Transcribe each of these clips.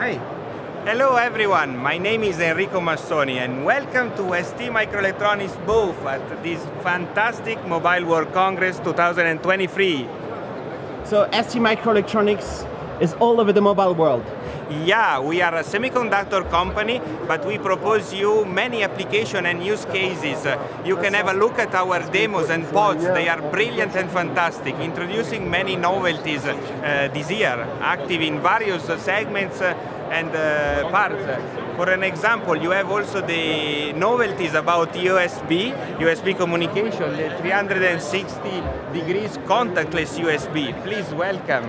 Hi. Hello everyone, my name is Enrico Massoni and welcome to ST Microelectronics booth at this fantastic Mobile World Congress 2023. So ST Microelectronics is all over the mobile world. Yeah, we are a semiconductor company, but we propose you many application and use cases. You can have a look at our demos and pods, they are brilliant and fantastic, introducing many novelties uh, this year, active in various segments uh, and uh, parts. For an example, you have also the novelties about USB, USB communication, the 360 degrees contactless USB. Please welcome.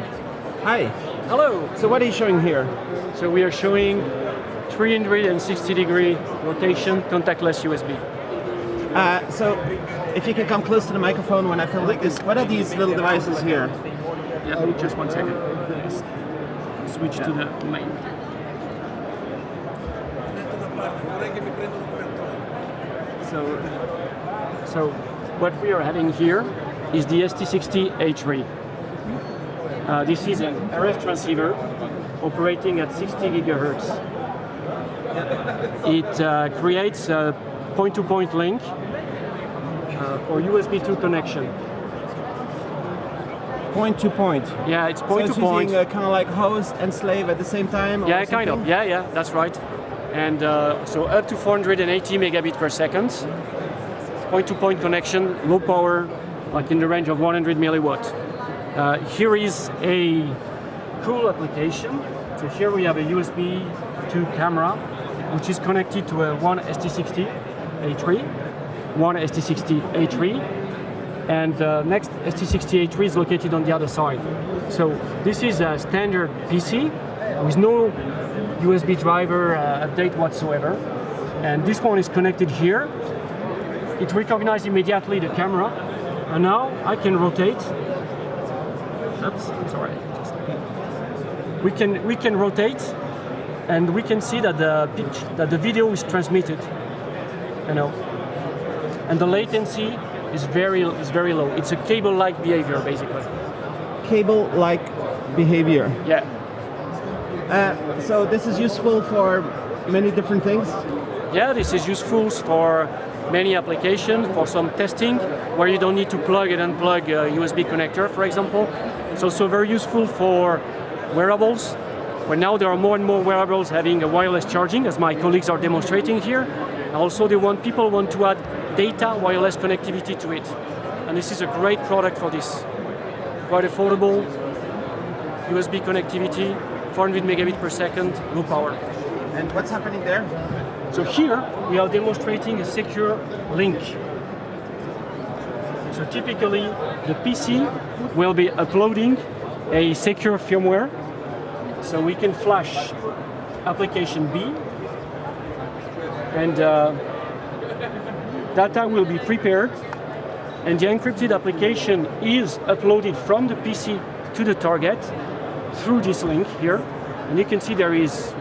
Hi. Hello. So what are you showing here? So we are showing 360 degree rotation contactless USB. Uh, so if you can come close to the microphone when I film like this, what are these little devices here? Yeah, just one second. Switch to the main. So, So what we are having here is the ST60A3. Uh, this is an RF transceiver operating at 60 gigahertz. It uh, creates a point-to-point link uh, for USB 2 connection. point to point. Yeah, it's point it's to point. using uh, kind of like host and slave at the same time? Yeah, kind of. Yeah, yeah, that's right. And uh, so up to 480 megabit per second. Point-to-point connection, low power, like in the range of 100 milliwatt. Uh, here is a cool application. So here we have a USB 2 camera, which is connected to a one ST60A3, one ST60A3, and the next ST60A3 is located on the other side. So this is a standard PC with no USB driver uh, update whatsoever. And this one is connected here. It recognizes immediately the camera. And now I can rotate. Oops, sorry. We can we can rotate, and we can see that the pitch that the video is transmitted. You know, and the latency is very is very low. It's a cable-like behavior basically. Cable-like behavior. Yeah. Uh, so this is useful for many different things? Yeah, this is useful for many applications, for some testing, where you don't need to plug and unplug a USB connector, for example. It's also very useful for wearables, where now there are more and more wearables having a wireless charging, as my colleagues are demonstrating here. Also, they want people want to add data wireless connectivity to it. And this is a great product for this. Quite affordable, USB connectivity, 400 megabit per second, low power. And what's happening there? So here we are demonstrating a secure link. So typically the PC will be uploading a secure firmware. So we can flash application B and uh, data will be prepared and the encrypted application is uploaded from the PC to the target through this link here. And you can see there is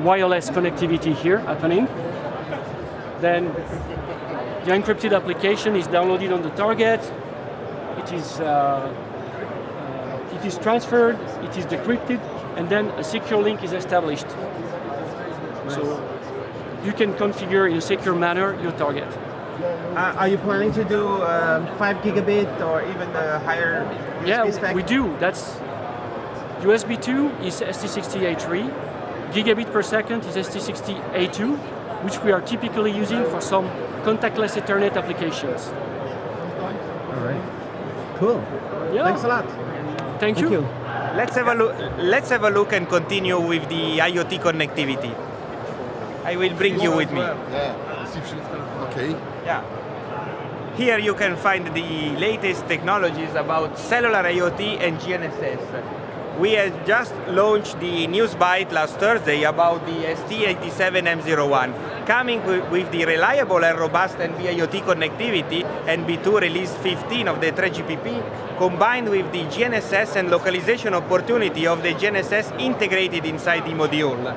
wireless connectivity here happening. Then the encrypted application is downloaded on the target. It is, uh, it is transferred, it is decrypted, and then a secure link is established. So you can configure in a secure manner your target. Uh, are you planning to do um, 5 gigabit or even a higher USB yeah, spec? we do. That's USB 2 is ST60A3, gigabit per second is ST60A2, which we are typically using for some contactless Ethernet applications. All right. Cool. Yeah. Thanks a lot. Thank, Thank you. you. Let's have a look. Let's have a look and continue with the IoT connectivity. I will bring you with me. Yeah. Okay. Yeah. Here you can find the latest technologies about cellular IoT and GNSS. We have just launched the news byte last Thursday about the ST87M01, coming wi- with the reliable and robust NB-IoT connectivity NB2 release 15 of the 3GPP, combined with the GNSS and localization opportunity of the GNSS integrated inside the module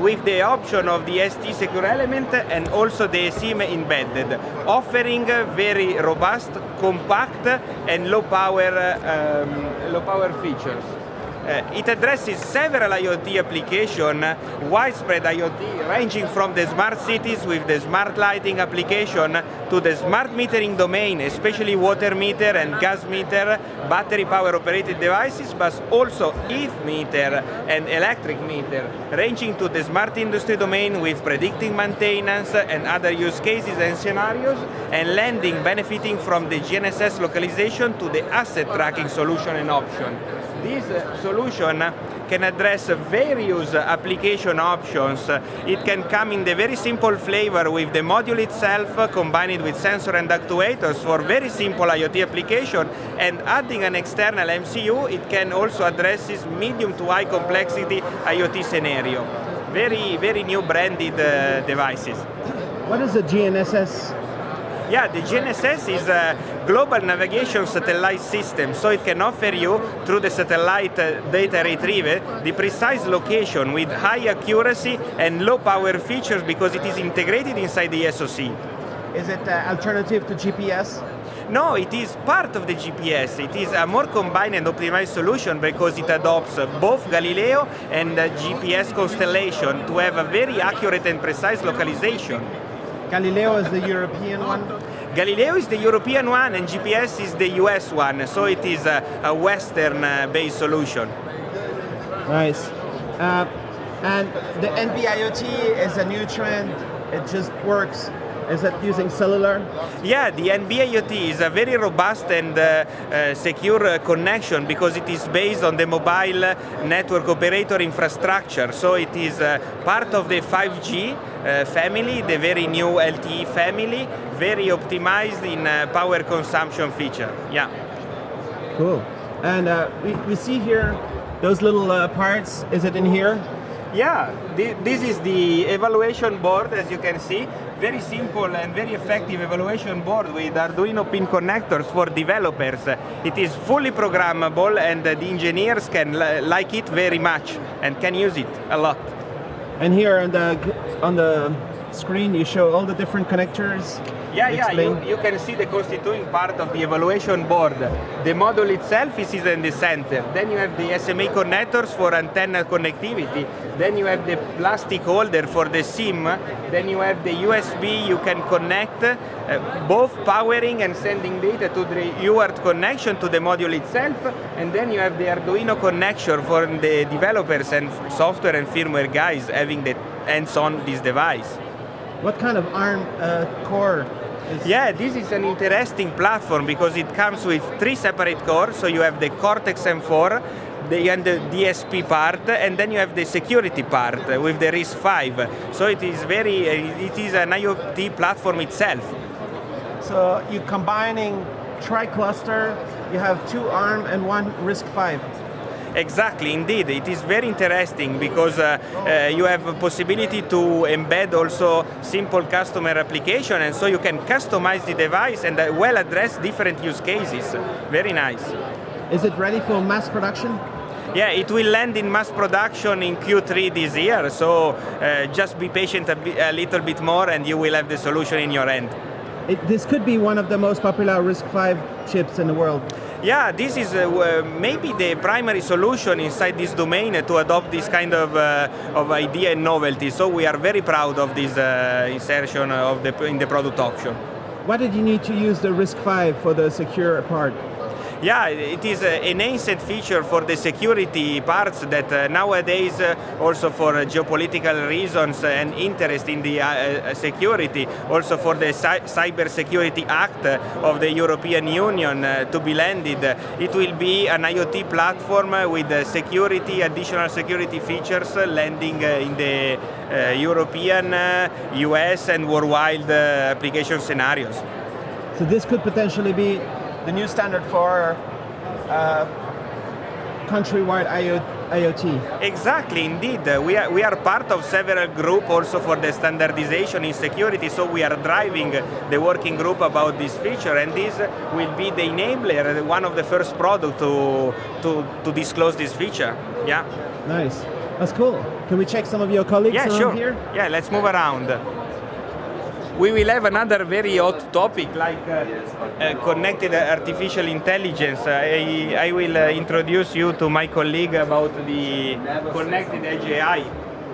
with the option of the ST secure element and also the SIM embedded, offering very robust, compact and low power, um, low power features. Uh, it addresses several IoT applications, widespread IoT, ranging from the smart cities with the smart lighting application to the smart metering domain, especially water meter and gas meter, battery power operated devices, but also EV meter and electric meter, ranging to the smart industry domain with predicting maintenance and other use cases and scenarios, and lending benefiting from the GNSS localization to the asset tracking solution and option. This solution can address various application options. It can come in the very simple flavor with the module itself combined with sensor and actuators for very simple IoT application and adding an external MCU, it can also address this medium to high complexity IoT scenario. Very, very new branded uh, devices. What is the GNSS? Yeah, the GNSS is a global navigation satellite system, so it can offer you, through the satellite uh, data retrieval, the precise location with high accuracy and low power features because it is integrated inside the SoC. Is it uh, alternative to GPS? No, it is part of the GPS. It is a more combined and optimized solution because it adopts both Galileo and GPS constellation to have a very accurate and precise localization. Galileo is the European one. Galileo is the European one and GPS is the US one, so it is a, a Western-based uh, solution. Nice. Uh, and the NB-IoT is a new trend. It just works. Is that using cellular? Yeah, the NB-IoT is a very robust and uh, uh, secure uh, connection because it is based on the mobile network operator infrastructure. So it is uh, part of the 5G uh, family, the very new LTE family, very optimized in uh, power consumption feature. Yeah. Cool. And we, we see here those little parts. Is it in here? Yeah, this is the evaluation board, as you can see. Very simple and very effective evaluation board with Arduino pin connectors for developers. It is fully programmable and the engineers can like it very much and can use it a lot. And here on the, on the screen you show all the different connectors yeah, yeah, you, you, can see the constituting part of the evaluation board. The module itself is in the center. Then you have the SMA connectors for antenna connectivity. Then you have the plastic holder for the SIM. Then you have the USB you can connect, uh, both powering and sending data to the UART connection to the module itself. And then you have the Arduino connection for the developers and software and firmware guys having the hands-on this device. What kind of ARM uh, core yeah, this is an interesting platform because it comes with three separate cores. So you have the Cortex M4, the, and the DSP part, and then you have the security part with the RISC-V. So it is very, uh, it is an IoT platform itself. So you're combining tri-cluster, you have two ARM and one RISC-V. Exactly, indeed. It is very interesting because uh, uh, you have a possibility to embed also simple customer application and so you can customize the device and uh, well address different use cases. Very nice. Is it ready for mass production? Yeah, it will land in mass production in Q3 this year, so uh, just be patient a, a, little bit more and you will have the solution in your end. It, this could be one of the most popular RISC-V chips in the world. Yeah, this is uh, maybe the primary solution inside this domain to adopt this kind of, uh, of idea and novelty. So we are very proud of this uh, insertion of the, in the product option. Why did you need to use the RISC-V for the secure part? Yeah, it is an nascent feature for the security parts that uh, nowadays, uh, also for uh, geopolitical reasons and interest in the uh, uh, security, also for the Cyber Security Act uh, of the European Union to be landed, it will be an IoT platform with security, additional security features landing in the European, US and worldwide application scenarios. So this could potentially be the new standard for uh, countrywide IoT. Exactly, indeed. We are, we are part of several groups also for the standardization in security, so we are driving the working group about this feature, and this will be the enabler, one of the first products to, to, to disclose this feature. Yeah. Nice. That's cool. Can we check some of your colleagues yeah, sure. here? Yeah, let's move around. We will have another very hot topic like uh, uh, connected artificial intelligence. I, I will uh, introduce you to my colleague about the connected edge AI.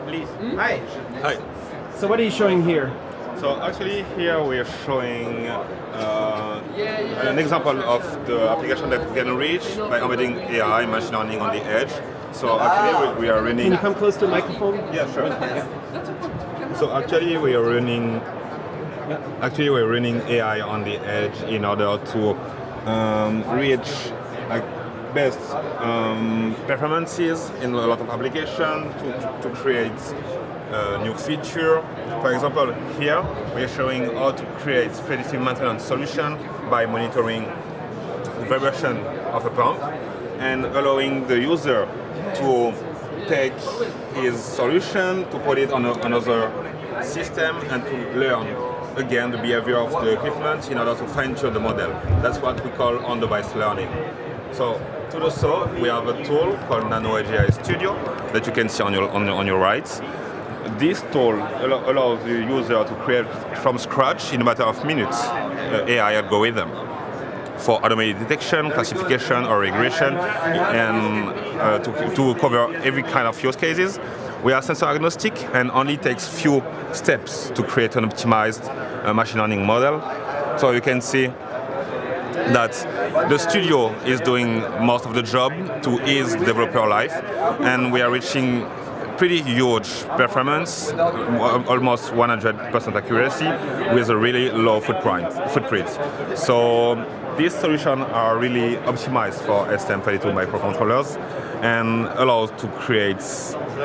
Please. Hi. Hi. So what are you showing here? So actually here we are showing uh, an example of the application that we can reach by embedding AI, machine learning on the edge. So actually we, we are running... Can you come close to the microphone? Yeah, sure. So actually we are running actually we're running AI on the edge in order to um, reach like best um, performances in a lot of applications to, to create a new feature. For example, here we are showing how to create predictive maintenance solution by monitoring the vibration of a pump and allowing the user to take his solution, to put it on a, another system and to learn again the behavior of the equipment in order to fine-tune the model. That's what we call on-device learning. So to do so, we have a tool called Nano AI Studio that you can see on your, on, on your right. This tool allows the user to create from scratch in a matter of minutes uh, AI algorithm for automated detection, classification, or regression, and uh, to, to cover every kind of use cases. We are sensor agnostic and only takes few steps to create an optimized uh, machine learning model. So you can see that the studio is doing most of the job to ease developer life, and we are reaching pretty huge performance, almost 100% accuracy, with a really low footprint. So these solutions are really optimized for STM32 microcontrollers and allows to create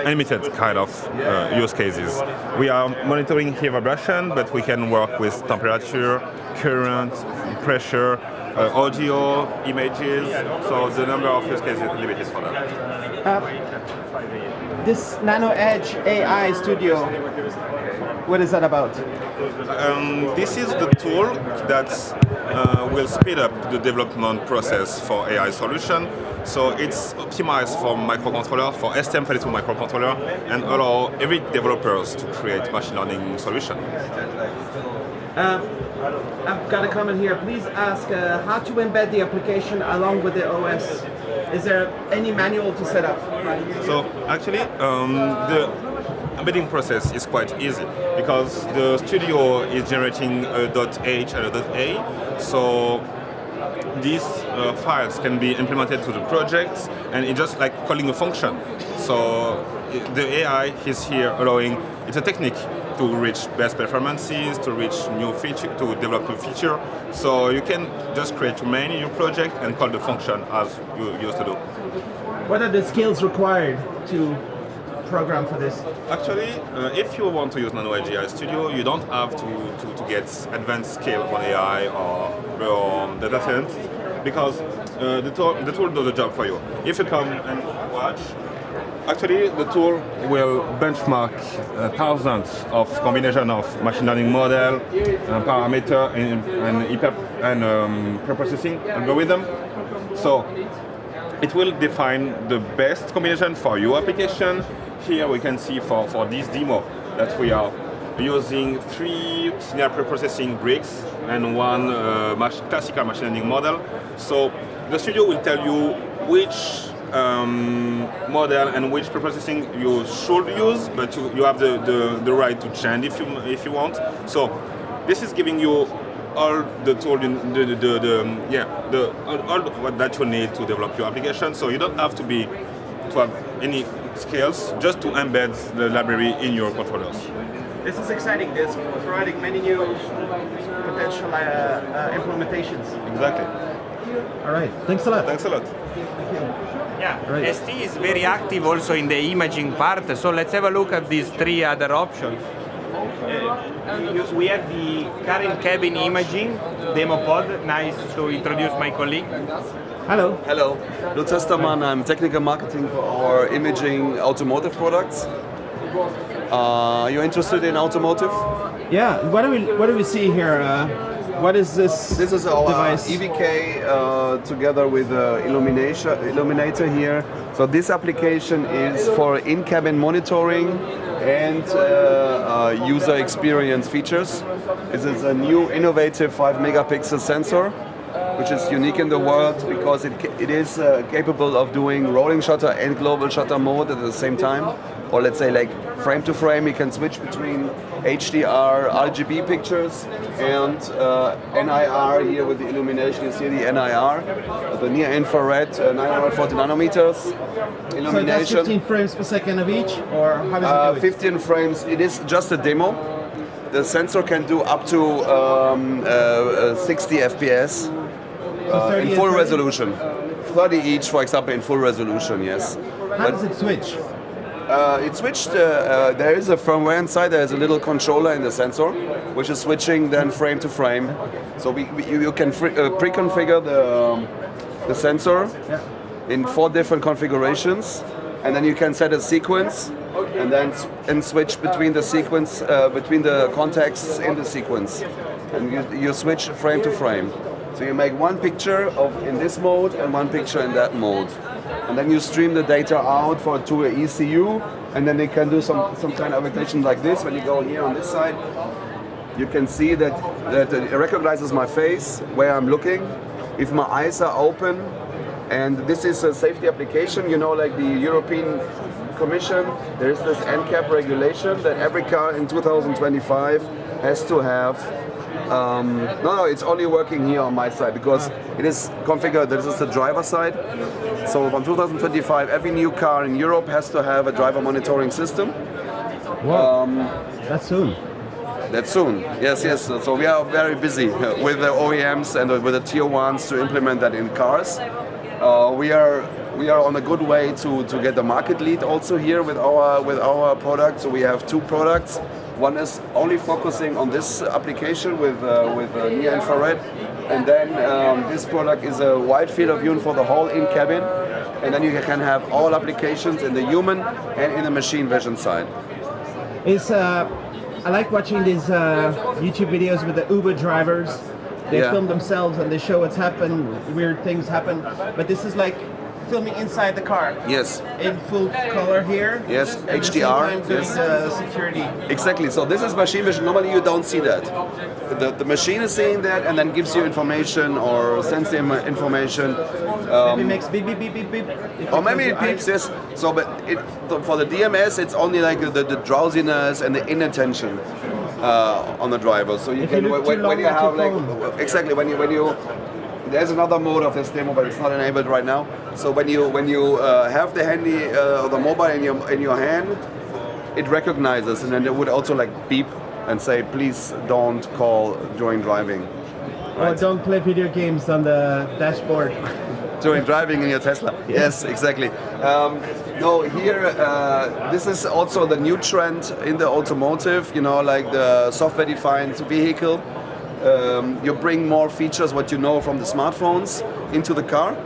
unlimited kind of uh, use cases. We are monitoring heat vibration, but we can work with temperature, current, pressure, uh, audio, images, so the number of use cases is limited for that. Uh, this Nano Edge AI Studio, what is that about? Um, this is the tool that uh, will speed up the development process for AI solution. So it's optimized for microcontroller, for STM32 microcontroller, and allow every developers to create machine learning solution. Uh, I've got a comment here. Please ask uh, how to embed the application along with the OS. Is there any manual to set up? So actually, um, the embedding process is quite easy because the studio is generating a .h and a .a. So these uh, files can be implemented to the project and it's just like calling a function. So the AI is here allowing, it's a technique to reach best performances, to reach new feature, to develop new feature. So you can just create a main in your project and call the function as you used to do. What are the skills required to program for this? Actually, uh, if you want to use Nano AI Studio, you don't have to, to, to get advanced skill on AI or, or data science because uh, the, tool, the tool does the job for you. If you come and watch, actually the tool will benchmark uh, thousands of combination of machine learning model, uh, parameter, and, and, and um, preprocessing algorithm. So it will define the best combination for your application. Here we can see for, for this demo that we are using three linear preprocessing bricks and one uh, classical machine learning model. So the studio will tell you which um, model and which preprocessing you should use, but you, you have the, the, the right to change if you, if you want. So this is giving you all the tool, the, the, the, the yeah, the, all, all that you need to develop your application. So you don't have to be to have any skills just to embed the library in your controllers. This is exciting. This providing many new potential uh, uh, implementations. Exactly. All right. Thanks a lot. Thanks a lot. Yeah, Right. ST is very active also in the imaging part, so let's have a look at these three other options. Uh, we have the current cabin imaging demo pod. Nice to introduce my colleague. Hello. Hello, Lutz Hestermann. I'm technical marketing for our imaging automotive products. Uh, are you interested in automotive? Yeah. What do we What do we see here? Uh, What is this? This is our device? EVK uh, together with uh, illumination, illuminator here. So this application is for in-cabin monitoring and uh, uh, user experience features. This is a new innovative 5 megapixel sensor which is unique in the world because it, it is uh, capable of doing rolling shutter and global shutter mode at the same time. Or let's say like frame to frame, you can switch between HDR, RGB pictures and uh, NIR here with the illumination. You see the NIR, the near infrared, uh, 940 nanometers illumination. So that's 15 frames per second of each, or how does Uh, it do 15 frames. It is just a demo. The sensor can do up to um, uh, uh, 60 FPS uh, in full 30? resolution. 30 each, for example, in full resolution. Yes. How does it switch? Uh, it switched. Uh, uh, there is a firmware inside. There is a little controller in the sensor, which is switching then frame to frame. So we, we, you you can uh, pre-configure the um, the sensor in four different configurations, and then you can set a sequence, and then and switch between the sequence uh, between the contexts in the sequence, and you, you switch frame to frame. So you make one picture of in this mode and one picture in that mode, and then you stream the data out for to a ECU, and then they can do some some kind of application like this. When you go here on this side, you can see that, that it recognizes my face, where I'm looking. If my eyes are open, and this is a safety application, you know, like the European Commission, there is this NCAP regulation that every car in 2025 has to have. Um, no, no, it's only working here on my side because it is configured. This is the driver side. So from 2025, every new car in Europe has to have a driver monitoring system. Wow! That's soon. That's soon. Yes, yes. So we are very busy with the OEMs and with the tier ones to implement that in cars. Uh, we are we are on a good way to, to get the market lead also here with our with our product. So we have two products. One is only focusing on this application with uh, with uh, near infrared, and then um, this product is a wide field of view for the whole in cabin, and then you can have all applications in the human and in the machine vision side. Is uh, I like watching these uh, YouTube videos with the Uber drivers. They Yeah. film themselves and they show what's happened, weird things happen. But this is like filming inside the car Yes. in full color here. Yes, same HDR, yes. the security. Exactly. So this is machine vision. Normally you don't see that. The, the machine is seeing that and then gives you information or sends them information. Maybe makes beep beep beep beep beep. Or maybe it eyes. yes. So, but it, for the DMS, it's only like the, the drowsiness and the inattention uh, on the driver. So you If can look when, when you have like exactly when you when you there's another mode of this demo, but it's not enabled right now. So when you when you uh, have the handy uh, the mobile in your in your hand, it recognizes and then it would also like beep and say, please don't call during driving. Or don't play video games on the dashboard. during driving in your Tesla. Yes, exactly. Um, no, here uh, this is also the new trend in the automotive. You know, like the software-defined vehicle. Um, you bring more features what you know from the smartphones into the car,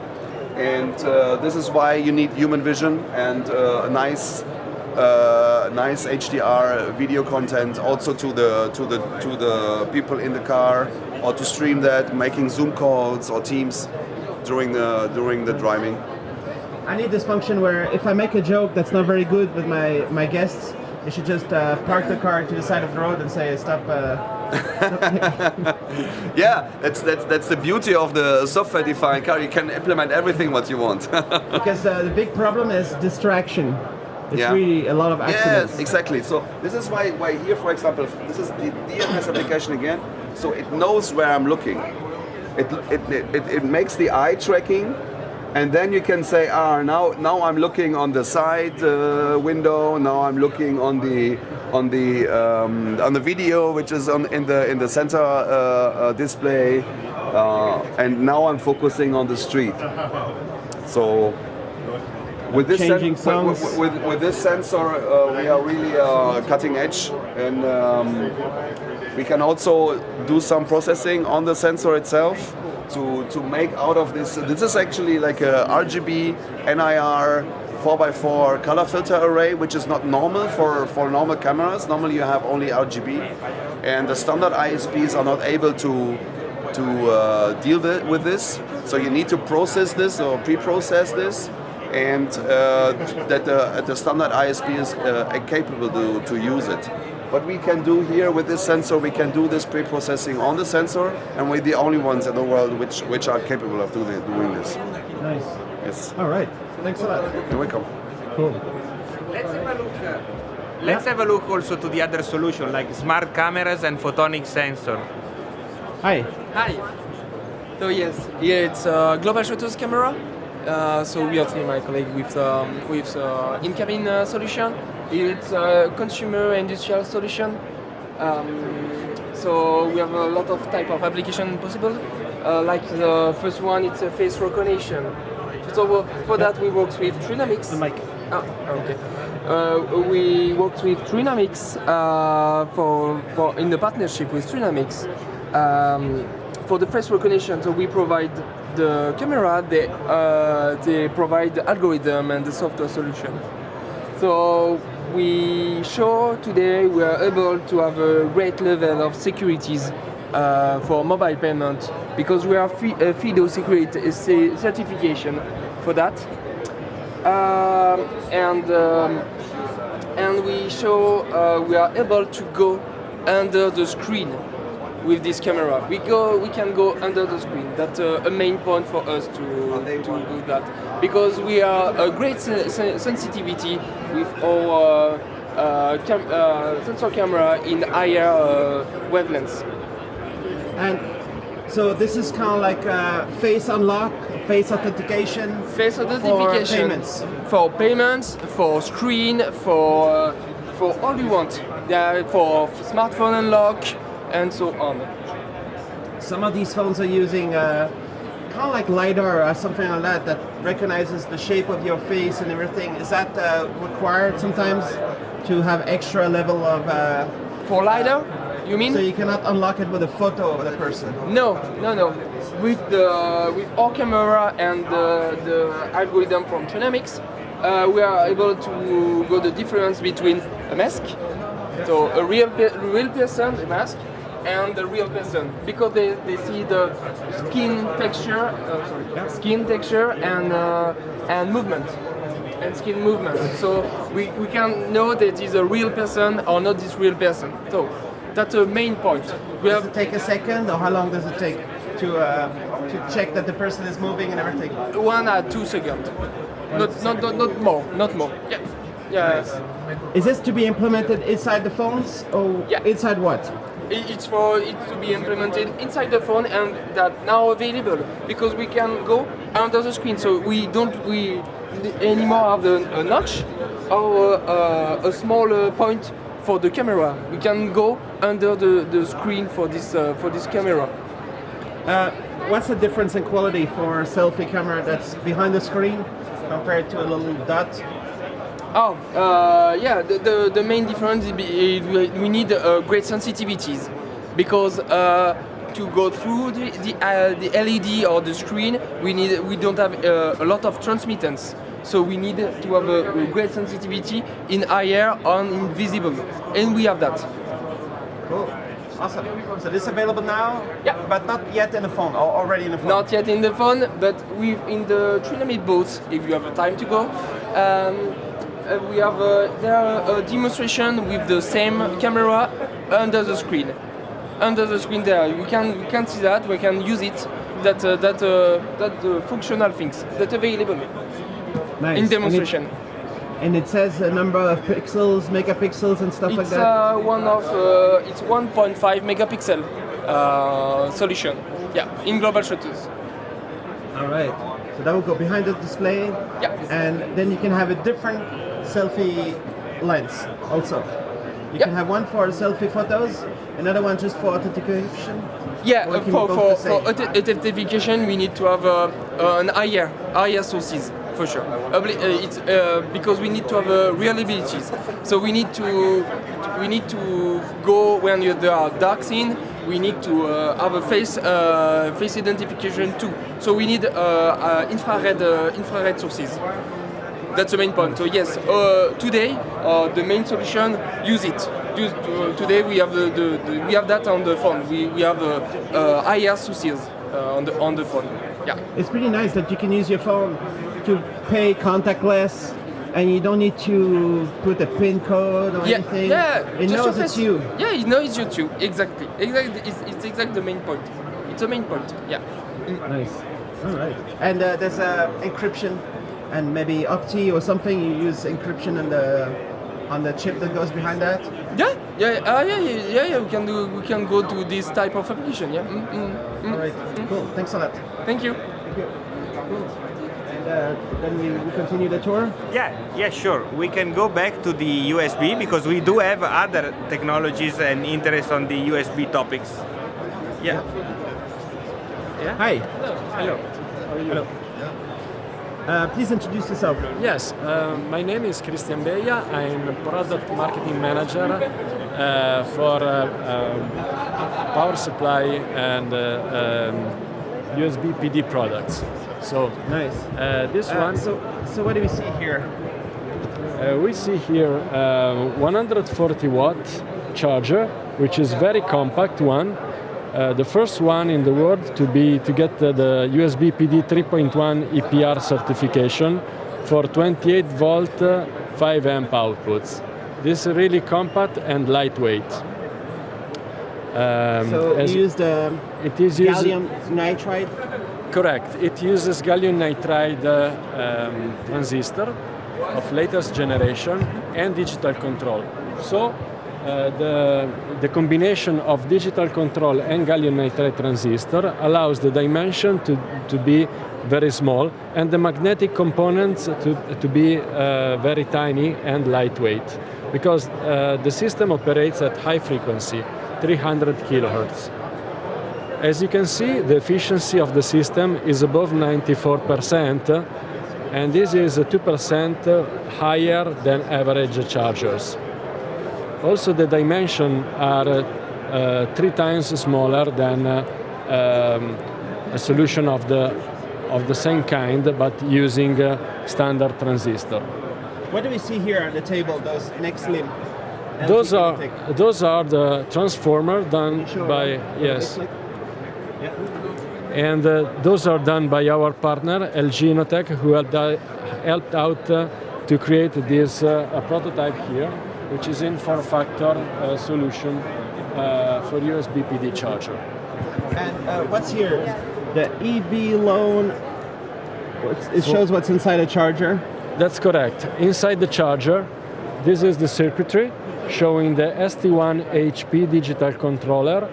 and uh, this is why you need human vision and uh, a nice. Uh, nice HDR video content also to the to the to the people in the car or to stream that making Zoom calls or Teams during the during the driving. I need this function where if I make a joke that's not very good with my, my guests, you should just uh, park the car to the side of the road and say stop. Uh, Yeah, that's that's that's the beauty of the software-defined car. You can implement everything what you want. because uh, the big problem is distraction. It's Yeah. really a lot of accidents. yes, exactly. So this is why why here, for example, this is the DMS application again. So it knows where I'm looking. It it, it, it makes the eye tracking. And then you can say, ah, now now I'm looking on the side uh, window. Now I'm looking on the on the um, on the video, which is on in the in the center uh, uh, display. Uh, and now I'm focusing on the street. So with this with, with, with, with this sensor, uh, we are really uh, cutting edge, and um, we can also do some processing on the sensor itself to to make out of this. This is actually like a RGB NIR 4x4 color filter array, which is not normal for, for normal cameras. Normally you have only RGB, and the standard ISPs are not able to to uh, deal with this. So you need to process this or pre-process this, and uh, that the, the standard ISP is uh, capable to, to use it. What we can do here with this sensor, we can do this pre-processing on the sensor, and we're the only ones in the world which, which are capable of doing, doing this. Nice. Yes, All right. Thanks a lot. you're welcome. Cool. Let's have a look. uh, Let's have a look also to the other solution like smart cameras and photonic sensor. Hi. Hi. So yes, here it's a global shutters camera. Uh, so we have here my colleague with um, with uh, in-cabin uh, solution. It's a consumer industrial solution. Um, so we have a lot of type of application possible. Uh, like the first one, it's a face recognition. So for that we work with trinamiX. The mic. Ah, okay. Uh, we worked with trinamiX uh, for, for in the partnership with trinamiX um, for the face recognition. So we provide the camera, they uh, they provide the algorithm and the software solution. So we show today we are able to have a great level of securities uh, for mobile payment because we are uh, FIDO security uh, certification for that. Um, and um, and we show uh, we are able to go under the screen with this camera. We go, we can go under the screen. That's uh, a main point for us to, to do that because we are a great sen- sen- sensitivity with our uh, uh, cam- uh, sensor camera in higher uh, wavelengths. And so this is kind of like uh, face unlock, face authentication. Face identification payments. for payments, for screen, for uh, for all you want. Yeah, for smartphone unlock and so on. Some of these phones are using uh, kind of like lidar or something like that that recognizes the shape of your face and everything. Is that uh, required sometimes to have extra level of? Uh, For lidar, you mean? so you cannot unlock it with a photo of the person. No, no, no. With the with our camera and the, the algorithm from trinamiX, uh, we are able to go the difference between a mask, so a real real person, a mask, and a real person because they, they see the skin texture, uh, sorry, skin texture and uh, and movement and skin movement. So we, we can know that it's a real person or not this real person. So that's the main point. We Does have it take a second, or how long does it take to uh, to check that the person is moving and everything? one or two seconds. Not, not, not, not more, not more. Yeah. Yeah. Is this to be implemented inside the phones, or Yeah. inside what? It- It's for it to be implemented inside the phone and that now available because we can go under the screen. So we don't we anymore have a notch or uh, a small uh, point for the camera. We can go under the, the screen for this uh, for this camera. Uh, what's the difference in quality for a selfie camera that's behind the screen compared to a little dot? Oh, uh, yeah, the, the, the main difference is we need uh, great sensitivities because uh, to go through the, the, uh, the LED or the screen, we need we don't have uh, a lot of transmittance. So we need to have a, a great sensitivity in higher on invisible, and we have that. Cool. Awesome. So this is available now? Yeah. But not yet in the phone, or already in the phone? Not yet in the phone, but we in the trinamiX booth, if you have the time to go. Um, we have uh, there a demonstration with the same camera under the screen. Under the screen there, we can we can see that we can use it. That uh, that uh, that uh, functional things that available Nice. in demonstration. And it, says a number of pixels, megapixels, and stuff like that. uh, one of uh, it's 1.5 megapixel uh, solution. Yeah, in global shutters. All right. So that will go behind the display. Yeah. And then you can have a different selfie lens also. You Yeah. can have one for selfie photos, another one just for authentication. Yeah, Or uh, for, for, for authentication, we need to have uh, uh, an higher, higher sources for sure. Obli- uh, it's uh, because we need to have uh, reliabilities. So we need to we need to go when you, there are dark scene. We need to uh, have a face uh, face identification too. So we need uh, uh, infrared uh, infrared sources. That's the main point. So yes, uh, today uh, the main solution use it. Use, uh, today we have the, the, the, we have that on the phone. We, we have uh, uh, uh, on the on the phone. Yeah. It's pretty nice that you can use your phone to pay contactless and you don't need to put a pin code or Yeah, anything. yeah. It knows it's you. Yeah, it knows it's you. Exactly. Exactly. It's, it's exactly the main point. It's the main point. Yeah. Nice. All right. And uh, there's uh, encryption and maybe Opti or something. You use encryption on the on the chip that goes behind that. Yeah, yeah, uh, yeah, yeah, yeah, yeah. We can do. We can go to this type of application. Yeah. Mm, mm, mm. All right. Cool. Thanks a lot. Thank you. Thank you. Cool. And uh, then we, we continue the tour. Yeah, yeah, sure. We can go back to the USB because we do have other technologies and interest on the USB topics. Yeah. Hi. Hello. Hello. Uh, please introduce yourself. Yes, uh, my name is Christian Beia. I'm a product marketing manager uh, for uh, um, power supply and uh, um, USB PD products. So Nice. uh, this one, so, so what do we see here? uh, we see here uh, 140 watt charger, which is very compact one. Uh, the first one in the world to be to get uh, the USB PD 3.1 EPR certification for 28 volt, uh, 5 amp outputs. This is really compact and lightweight. Um, So you used um, it is gallium nitride. Correct. It uses gallium nitride uh, um, transistor of latest generation and digital control. So uh, the, the combination of digital control and gallium nitride transistor allows the dimension to, to be very small and the magnetic components to, to be uh, very tiny and lightweight because uh, the system operates at high frequency, 300 kilohertz. As you can see, the efficiency of the system is above 94%, and this is 2% higher than average chargers. Also, the dimensions are uh, three times smaller than uh, um, a solution of the, of the same kind, but using uh, standard transistor. What do we see here on the table? Those next limb. Those are, those are the transformer done Show by, yes, Yeah. And uh, those are done by our partner, LG Innotek, who helped, uh, helped out uh, to create this uh, a prototype here, which is in form factor uh, solution uh, for USB PD charger. And uh, what's here? The EV loan. What's- It shows what's inside a charger. That's correct. Inside the charger, this is the circuitry showing the ST-ONE HP digital controller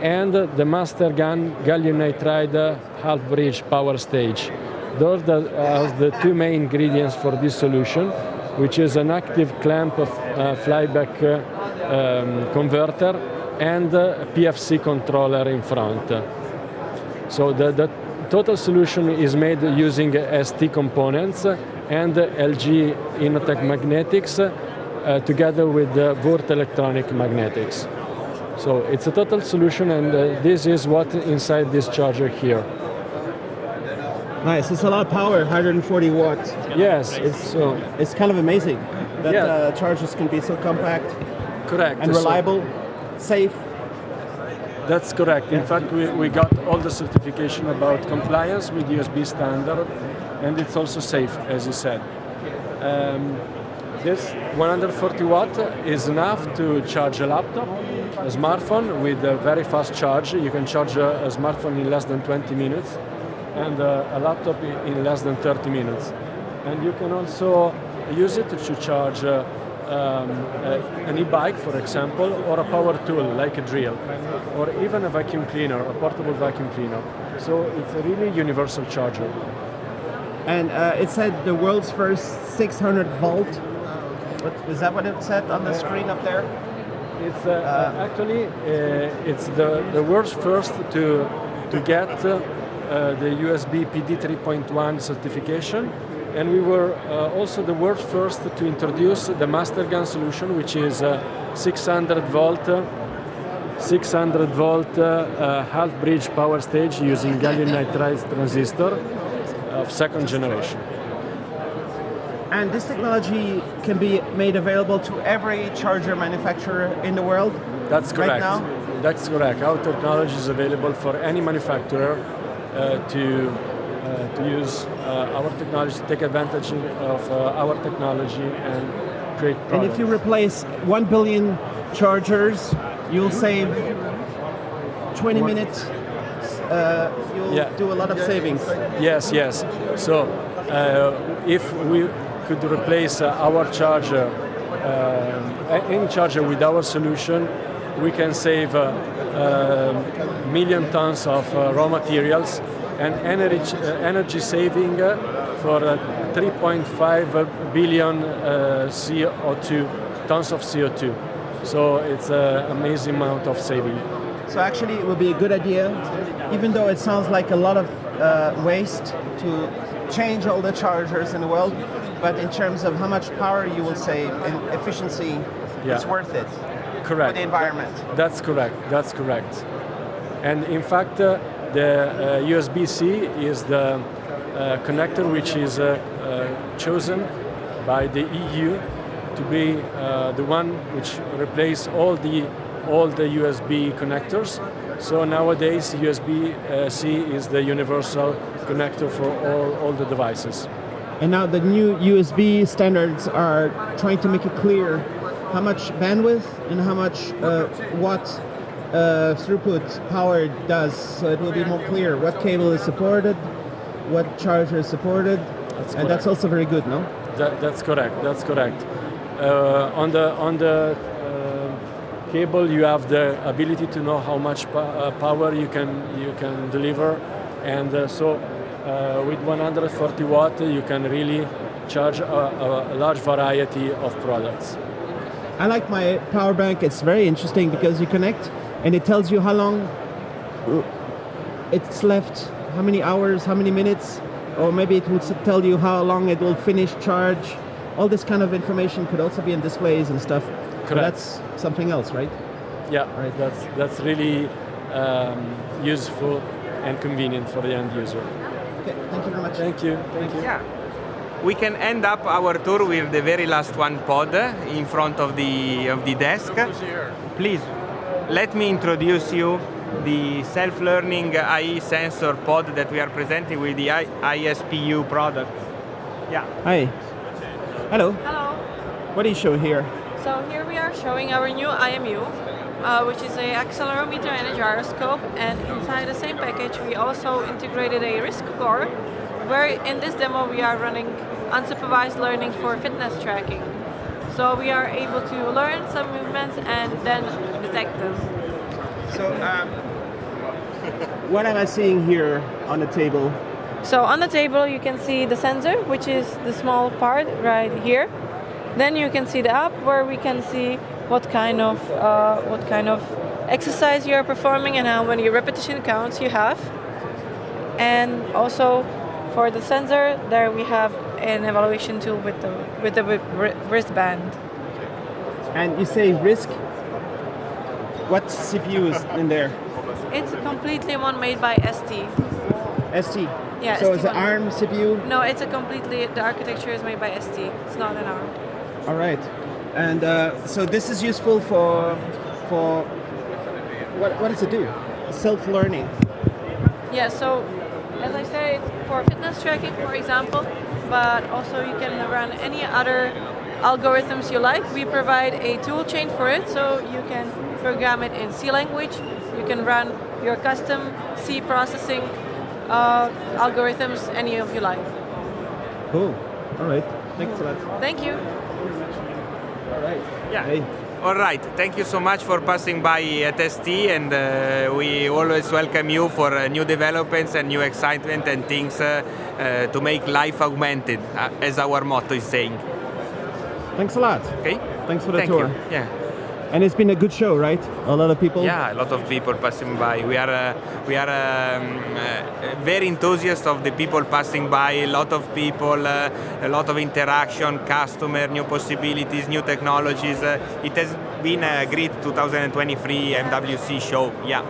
and the MasterGaN gallium nitride uh, half bridge power stage. Those are the two main ingredients for this solution, which is an active clamp of uh, flyback uh, um, converter and PFC controller in front. So the, the total solution is made using ST components and LG Innotek magnetics uh, together with the Würth Elektronik magnetics. So it's a total solution and uh, this is what inside this charger here. Nice. It's a lot of power. 140 watts. Yes, it's so It's kind of amazing that Yeah. uh, chargers can be so compact correct. and So reliable, safe. That's correct. In fact, we, we got all the certification about compliance with USB standard, and it's also safe, as you said. Um, this 140 watt is enough to charge a laptop, a smartphone with a very fast charge. You can charge a, a smartphone in less than 20 minutes, and uh, a laptop in less than 30 minutes. And you can also use it to charge uh, um, uh, an e-bike, for example, or a power tool like a drill, or even a vacuum cleaner, a portable vacuum cleaner. So it's a really universal charger. And uh, it said the world's first 600 volt. What, is that what it said on the screen up there? It's uh, actually uh, it's the, the world's first to to get uh, the USB PD 3.1 certification, and we were uh, also the world's first to introduce the MasterGaN solution, which is uh, 600 volt. 600 volt uh, uh, half bridge power stage using gallium nitride transistor of second generation. And this technology can be made available to every charger manufacturer in the world. That's Right correct. now? That's correct. Our technology is available for any manufacturer to uh, to use uh, our technology, take advantage of uh, our technology and create And if you replace 1 billion chargers, you'll save 20 minutes. Uh, you'll Yeah. do a lot of savings. Yes, yes. So uh, if we could replace uh, our charger, uh, any charger with our solution, we can save uh, uh, million tons of uh, raw materials and energy, uh, energy saving uh, for uh, 3.5 billion uh, CO2, tons of CO2. So it's an amazing amount of saving. So actually, it would be a good idea, even though it sounds like a lot of uh, waste to change all the chargers in the world, but in terms of how much power you will save and efficiency, Yeah. it's worth it for Correct. the environment. That's correct. That's correct. And in fact, uh, the uh, USB-C is the uh, connector which is uh, uh, chosen by the EU to be uh, the one which replace all the all the USB connectors. So nowadays, USB-C is the universal connector for all, all the devices. And now the new USB standards are trying to make it clear how much bandwidth and how much uh, what uh, throughput power does. So it will be more clear what cable is supported, what charger is supported, That's and that's also very good, no? That, that's correct. That's correct. Uh, on the on the uh, cable, you have the ability to know how much po- uh, power you can you can deliver, and uh, so uh, with 140 watt, you can really charge a, a large variety of products. I like my power bank. It's very interesting because you connect and it tells you how long it's left, how many hours, how many minutes, or maybe it will tell you how long it will finish charge. All this kind of information could also be in displays and stuff. So Correct. that's something else, right? Yeah, Right. That's that's really um, useful and convenient for the end user. Okay, thank you very much. Thank you. Thank you. Yeah. We can end up our tour with the very last one pod in front of the of the desk. Please, let me introduce you the self-learning IE sensor pod that we are presenting with the I- ISPU product. Yeah. Hi. Hello. Hello. What do you show here? So here we are showing our new IMU, uh, which is a accelerometer and a gyroscope. And inside the same package, we also integrated a RISC core, where in this demo we are running unsupervised learning for fitness tracking. So we are able to learn some movements and then detect them. So, um, what am I seeing here on the table? So on the table you can see the sensor, which is the small part right here. Then you can see the app where we can see what kind of uh, what kind of exercise you are performing and how many repetition counts you have. And also for the sensor, there we have an evaluation tool with the with the wristband. And you say RISC. What CPU is in there? It's completely one made by ST. ST. Yeah, So it's an. ARM CPU. No, it's a completely the architecture is made by ST. It's not an ARM. All right. And uh, so this is useful for for what what does it do? Self-learning. Yeah, so as I said, for fitness tracking, for example, but also you can run any other algorithms you like. We provide a tool chain for it, so you can program it in C language. You can run your custom C processing uh, algorithms, any of you like. Cool. All right. Thanks a lot. Thank you. All right. Yeah. Hey. All right. Thank you so much for passing by at ST, and uh, we always welcome you for uh, new developments and new excitement and things uh, uh, to make life augmented, uh, as our motto is saying. Thanks a lot. Okay. Thanks for the Thank tour. you. Yeah. And it's been a good show, right? A lot of people. Yeah, a lot of people passing by. We are uh, we are um, uh, very enthusiastic of the people passing by. A lot of people, uh, a lot of interaction, customer, new possibilities, new technologies. Uh, it has been a great 2023 MWC show. Yeah.